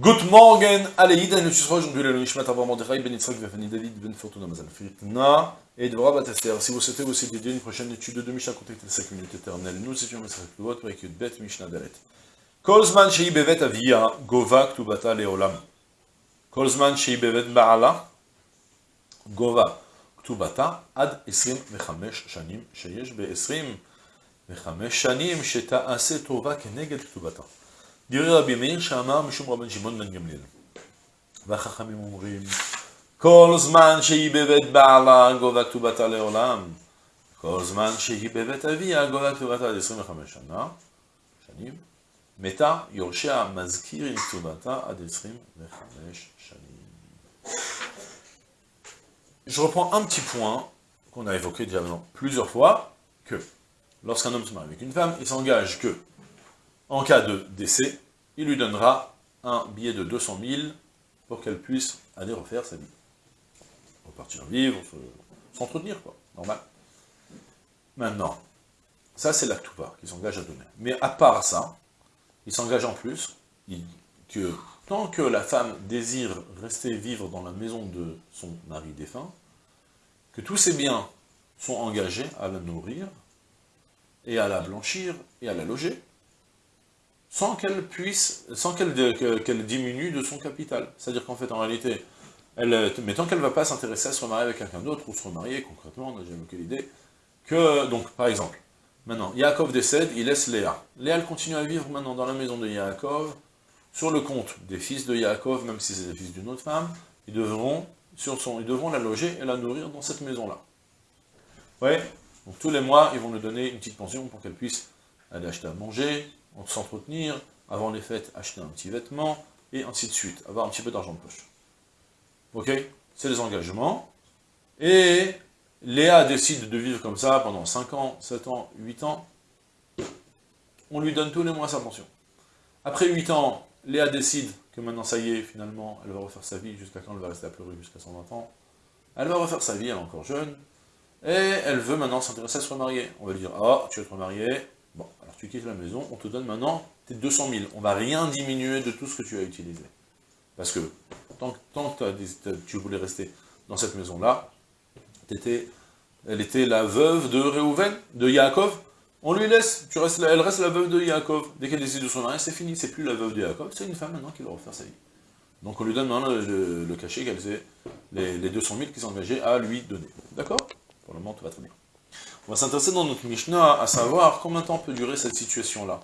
Good morning, allez, Iden, le Susroch, donc le Nishmat Avar Mordechai, Ben Yitzhak, Vefani David, Ben Fortuna Mazal Fritna, et. Si vous souhaitez vous aider une prochaine étude de Mishnah, contactez 5 minutes éternelles. Nous étions Bet Mishnah. Kolzman Ktubata Leolam. Gova Ad 25 Shanim, Sheyesh Be 25 Shanim, Tova Keneged Ktubata. דירי רבי מאיר שאמר משום רבן שמעון בן גמליאל. והחכמים אומרים, כל זמן שהיא בבית בעלה גובה כתובתה לעולם, כל זמן שהיא בבית אביה גובה כתובתה עד 25 שנה, שנים, מתה יורשיה מזכיר עם כתובתה עד 25 שנים. Je reprends un petit point qu'on a évoqué déjà plusieurs fois, que lorsqu'un homme se marie avec une femme, il s'engage que en cas de décès, il lui donnera un billet de 200 000 pour qu'elle puisse aller refaire sa vie. Repartir vivre, s'entretenir, quoi, normal. Maintenant, ça c'est l'actuva qui s'engage à donner. Mais à part ça, il s'engage en plus que tant que la femme désire rester vivre dans la maison de son mari défunt, que tous ses biens sont engagés à la nourrir, et à la blanchir, et à la loger, sans qu'elle puisse, sans qu'elle diminue de son capital. C'est-à-dire qu'en fait, en réalité, mais tant qu'elle ne va pas s'intéresser à se remarier avec quelqu'un d'autre, ou se remarier concrètement, on n'a jamais eu l'idée, que, donc, par exemple, maintenant, Yaakov décède, il laisse Léa. Léa, elle continue à vivre maintenant dans la maison de Yaakov, sur le compte des fils de Yaakov, même si c'est des fils d'une autre femme, ils devront, sur son, ils devront la loger et la nourrir dans cette maison-là. Ouais Donc tous les mois, ils vont lui donner une petite pension pour qu'elle puisse aller acheter à manger, s'entretenir, avant les fêtes, acheter un petit vêtement, et ainsi de suite, avoir un petit peu d'argent de poche. Ok? C'est les engagements. Et Léa décide de vivre comme ça pendant 5 ans, 7 ans, 8 ans. On lui donne tous les mois sa pension. Après 8 ans, Léa décide que maintenant ça y est, finalement, elle va refaire sa vie, jusqu'à quand elle va rester à pleurer jusqu'à 120 ans. Elle va refaire sa vie, elle est encore jeune, et elle veut maintenant s'intéresser à se remarier. On va lui dire, oh, tu vas te remarier, tu quittes la maison, on te donne maintenant tes 200 000. On va rien diminuer de tout ce que tu as utilisé. Parce que tant, que tu voulais rester dans cette maison-là, elle était la veuve de Réhouven, de Yaakov, on lui laisse, tu restes, elle reste la veuve de Yaakov. Dès qu'elle décide de son mari, c'est fini, c'est plus la veuve de Yaakov, c'est une femme maintenant qui va refaire sa vie. Donc on lui donne maintenant le, cachet qu'elle les, les 200 000 qui s'engageaient à lui donner. D'accord? Pour le moment, tout va très bien. On va s'intéresser dans notre Mishnah à savoir combien de temps peut durer cette situation-là.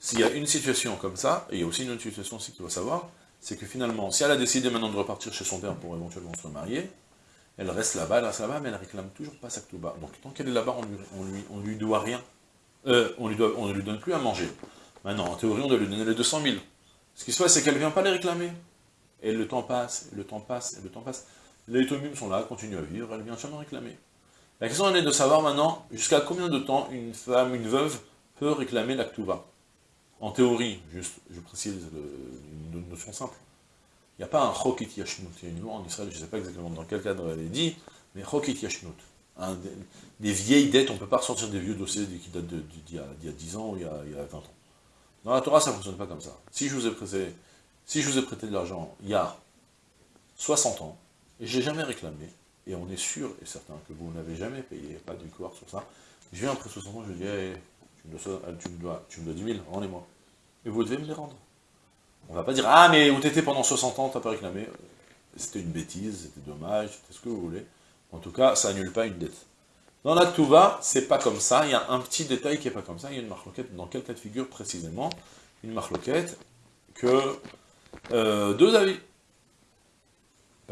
S'il y a une situation comme ça, et il y a aussi une autre situation aussi qu'il faut savoir, c'est que finalement, si elle a décidé maintenant de repartir chez son père pour éventuellement se remarier, elle reste là-bas, elle reste là-bas, mais elle réclame toujours pas sa ktouba. Donc tant qu'elle est là-bas, on lui, on, lui, doit rien. Euh, on, lui ne lui donne plus à manger. Maintenant, en théorie, on doit lui donner les 200 000. Ce qui se passe, c'est qu'elle ne vient pas les réclamer. Et le temps passe, et le temps passe, et le temps passe. Les tomimes sont là, continuent à vivre, elle vient jamais réclamer. La question est de savoir maintenant jusqu'à combien de temps une femme, une veuve, peut réclamer l'actuva. En théorie, juste, je précise une notion simple. Il n'y a pas un chokit yashnut. Il y a une loi en Israël, je ne sais pas exactement dans quel cadre elle est dit, mais chokit yashnut. des, vieilles dettes, on ne peut pas ressortir des vieux dossiers qui datent d'il y, a 10 ans ou il y a, 20 ans. Dans la Torah, ça ne fonctionne pas comme ça. Si je vous ai prêté, si je vous ai prêté de l'argent il y a 60 ans, et je n'ai jamais réclamé, et on est sûr et certain que vous n'avez jamais payé, pas de victoire sur ça, je viens après 60 ans, je dis, tu, me dois, tu, me dois, tu me dois 10 000, rendez-moi. Et vous devez me les rendre. On va pas dire, ah mais où t'étais pendant 60 ans, t'as pas réclamé. C'était une bêtise, c'était dommage, c'était ce que vous voulez. En tout cas, ça annule pas une dette. Dans la Touva, c'est pas comme ça, il y a un petit détail qui est pas comme ça, il y a une marloquette, dans quel cas de figure précisément Une marloquette que euh, deux avis.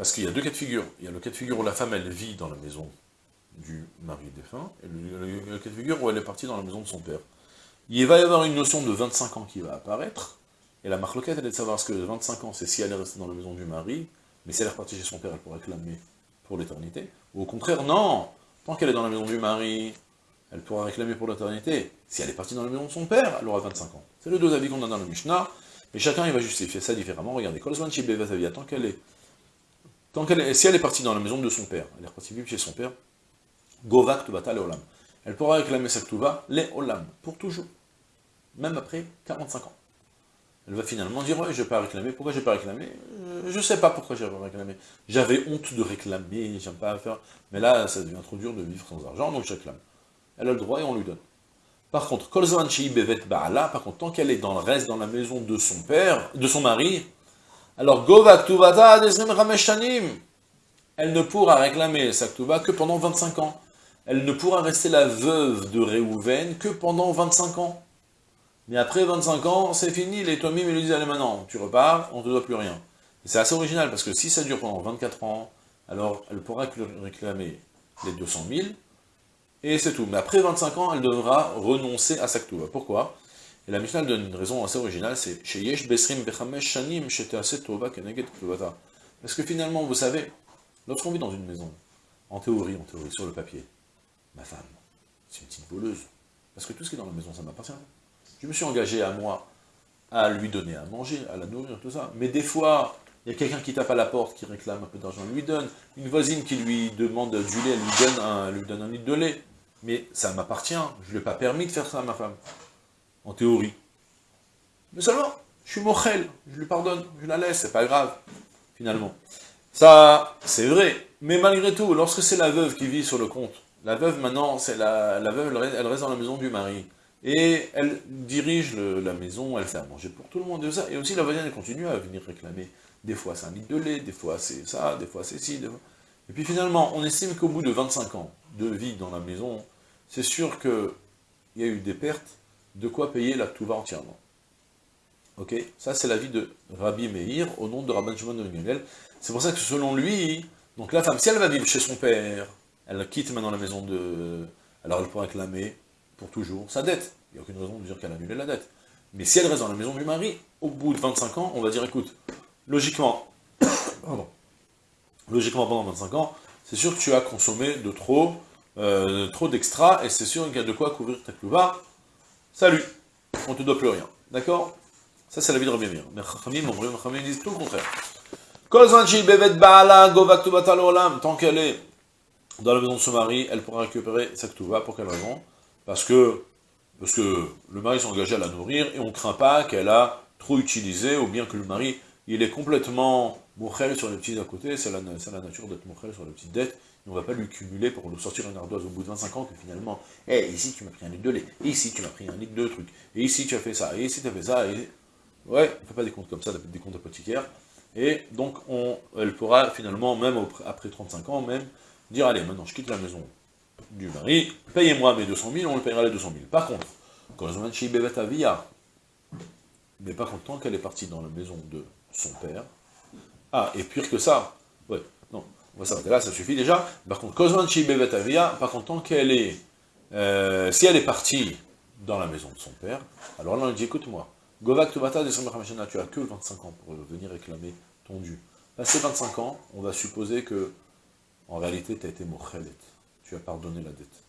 Parce qu'il y a deux cas de figure. Il y a le cas de figure où la femme, elle vit dans la maison du mari défunt, et le, cas de figure où elle est partie dans la maison de son père. Il va y avoir une notion de 25 ans qui va apparaître, et la marloquette, elle est de savoir ce que 25 ans, c'est si elle est restée dans la maison du mari, mais si elle est repartie chez son père, elle pourrait réclamer pour l'éternité. Ou au contraire, non Tant qu'elle est dans la maison du mari, elle pourra réclamer pour l'éternité. Si elle est partie dans la maison de son père, elle aura 25 ans. C'est le deux avis qu'on a dans le Mishnah, et chacun il va justifier ça différemment. Regardez, tant qu'elle est Tant qu'elle si elle est partie dans la maison de son père, elle est repartie vivre chez son père, Govak Tubata le Olam. Elle pourra réclamer sa Tuva, les Olam, pour toujours. Même après 45 ans. elle va finalement dire, ouais, je vais pas réclamer. Pourquoi je vais pas réclamer? Je sais pas pourquoi je vais pas réclamer. J'avais honte de réclamer, j'aime pas faire... Mais là, ça devient trop dur de vivre sans argent, donc je réclame. Elle a le droit et on lui donne. Par contre, Kolzan Bevet Baala, par contre, tant qu'elle est dans le reste dans la maison de son père, de son mari, alors Govak Tuvata elle ne pourra réclamer sa que pendant 25 ans. Elle ne pourra rester la veuve de Réhouven que pendant 25 ans. Mais après 25 ans, c'est fini, les Tomim lui disent, allez maintenant, tu repars, on ne te doit plus rien. C'est assez original, parce que si ça dure pendant 24 ans, alors elle pourra réclamer les 200 000, et c'est tout. Mais après 25 ans, elle devra renoncer à sa Pourquoi? Et la Mishnah donne une raison assez originale, c'est « besrim shanim Parce que finalement, vous savez, lorsqu'on vit dans une maison, en théorie, en théorie, sur le papier, ma femme, c'est une petite voleuse. Parce que tout ce qui est dans la maison, ça m'appartient. Je me suis engagé à moi à lui donner à manger, à la nourrir, tout ça. Mais des fois, il y a quelqu'un qui tape à la porte, qui réclame un peu d'argent, lui donne. Une voisine qui lui demande du lait, elle lui donne un, lui donne un litre de lait. Mais ça m'appartient, je ne lui ai pas permis de faire ça à ma femme. En théorie. Mais seulement, je suis mochel, je lui pardonne, je la laisse, c'est pas grave, finalement. Ça, c'est vrai. Mais malgré tout, lorsque c'est la veuve qui vit sur le compte, la veuve, maintenant, c'est la, veuve, elle reste dans la maison du mari. Et elle dirige la maison, elle fait à manger pour tout le monde, et, ça. et aussi la voisine, elle continue à venir réclamer. Des fois c'est un litre de lait, des fois c'est ça, des fois c'est ci, Et puis finalement, on estime qu'au bout de 25 ans de vie dans la maison, c'est sûr qu'il y a eu des pertes, de quoi payer la touva entièrement. Ok? Ça c'est l'avis de Rabbi Meir, au nom de Rabban Shimon de Gamel. C'est pour ça que selon lui, donc la femme, si elle va vivre chez son père, elle quitte maintenant la maison de... Alors elle pourra réclamer pour toujours sa dette. Il n'y a aucune raison de dire qu'elle a annulé la dette. Mais si elle reste dans la maison du mari, au bout de 25 ans, on va dire, écoute, logiquement, pardon, logiquement pendant 25 ans, c'est sûr que tu as consommé de trop, euh, trop d'extra, et c'est sûr qu'il y a de quoi couvrir ta clouva. Salut, on ne te doit plus rien. D'accord? Ça, c'est la vie de Rabbi Mir. Mais Chachamim, mon disent tout le contraire. Tant qu'elle est dans la maison de son mari, elle pourra récupérer sa ktouva. Pour quelle raison parce que, parce que le mari s'est engagé à la nourrir, et on ne craint pas qu'elle a trop utilisé, ou bien que le mari, il est complètement mochel sur les petits à côté, c'est la, nature d'être mochel sur les petites dettes, et on ne va pas lui cumuler pour nous sortir une ardoise au bout de 25 ans, que finalement, hé, eh, ici tu m'as pris un litre de lait, et ici tu m'as pris un litre de truc, et ici tu as fait ça, et ici tu as fait ça, et... Ouais, on ne fait pas des comptes comme ça, des comptes apothicaires, et donc on, elle pourra finalement, même après 35 ans, même, dire, allez, maintenant je quitte la maison, du mari, payez-moi mes 200 000, on le payera les 200 000. Par contre, quand via, mais par contre, tant qu'elle est partie dans la maison de son père, ah, et pire que ça, ouais, on va là, ça suffit déjà. Par contre, par contre, tant qu'elle est, euh, si elle est partie dans la maison de son père, alors là on dit, écoute-moi, Govak Tubata, tu as que 25 ans pour venir réclamer ton dû. Passé 25 ans, on va supposer que, en réalité, tu as été mochelet tu as pardonné la dette.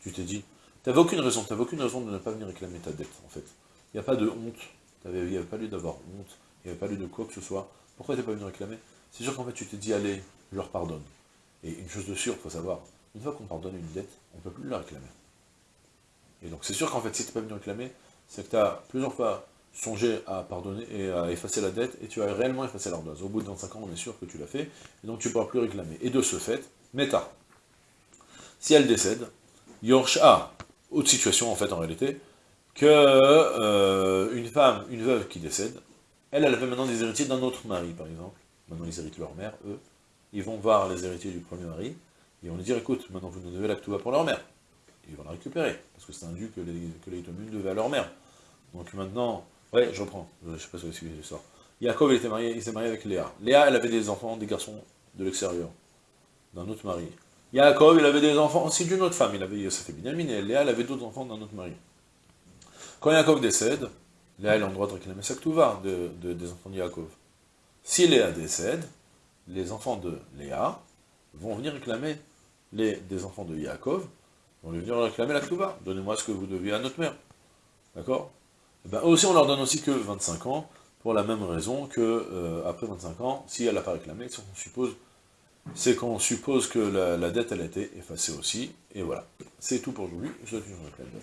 Tu t'es dit, tu aucune raison, tu n'avais aucune raison de ne pas venir réclamer ta dette, en fait. Il n'y a pas de honte, il n'y avait pas lieu d'avoir honte, il n'y avait pas lieu de quoi que ce soit. Pourquoi tu n'es pas venu réclamer? C'est sûr qu'en fait, tu t'es dit, allez, je leur pardonne. Et une chose de sûre, il faut savoir, une fois qu'on pardonne une dette, on ne peut plus la réclamer. Et donc c'est sûr qu'en fait, si tu n'es pas venu réclamer, c'est que tu as plusieurs fois songé à pardonner et à effacer la dette, et tu as réellement effacé l'ardoise. Au bout de 25 ans, on est sûr que tu l'as fait, et donc tu ne pourras plus réclamer. Et de ce fait, méta, si elle décède, Yorsha, autre situation en fait en réalité, que euh, une femme, une veuve qui décède, elle, elle avait maintenant des héritiers d'un autre mari, par exemple. Maintenant, ils héritent leur mère, eux. Ils vont voir les héritiers du premier mari, et on lui dire, écoute, maintenant vous nous devez la pour leur mère. ils vont la récupérer, parce que c'est un dû que les, que les devaient à leur mère. Donc maintenant, ouais, je reprends, je sais pas si suivez l'histoire. Yaakov, il s'est marié, marié avec Léa. Léa, elle avait des enfants, des garçons de l'extérieur, d'un autre mari. Yaakov, il avait des enfants aussi d'une autre femme. Il avait Yosef et Binyamin, et Léa, elle avait d'autres enfants d'un autre mari. Quand Yaakov décède, Léa, elle a le droit de réclamer sa de, de, des enfants de Yaakov. Si Léa décède, les enfants de Léa vont venir réclamer les, des enfants de Yaakov, vont venir réclamer la Ktuva. Donnez-moi ce que vous deviez à notre mère. D'accord? Eh ben, aussi, on leur donne aussi que 25 ans, pour la même raison que, euh, après 25 ans, si elle n'a pas réclamé, on suppose c'est qu'on suppose que la, dette, a été effacée aussi, et voilà. C'est tout pour aujourd'hui, je vous souhaite une